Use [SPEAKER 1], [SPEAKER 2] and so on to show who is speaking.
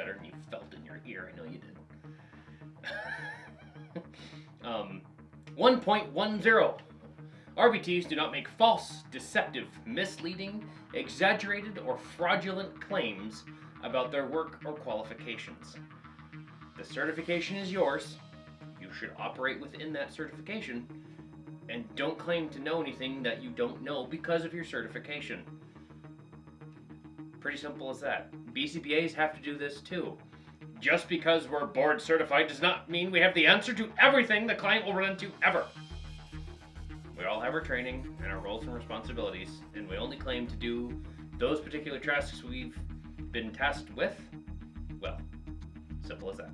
[SPEAKER 1] better than you felt in your ear. I know you did. um, 1.10. RBTs do not make false, deceptive, misleading, exaggerated, or fraudulent claims about their work or qualifications. The certification is yours. You should operate within that certification and don't claim to know anything that you don't know because of your certification. Pretty simple as that. BCBAs have to do this too. Just because we're board certified does not mean we have the answer to everything the client will run into ever. We all have our training and our roles and responsibilities, and we only claim to do those particular tasks we've been tasked with. Well, simple as that.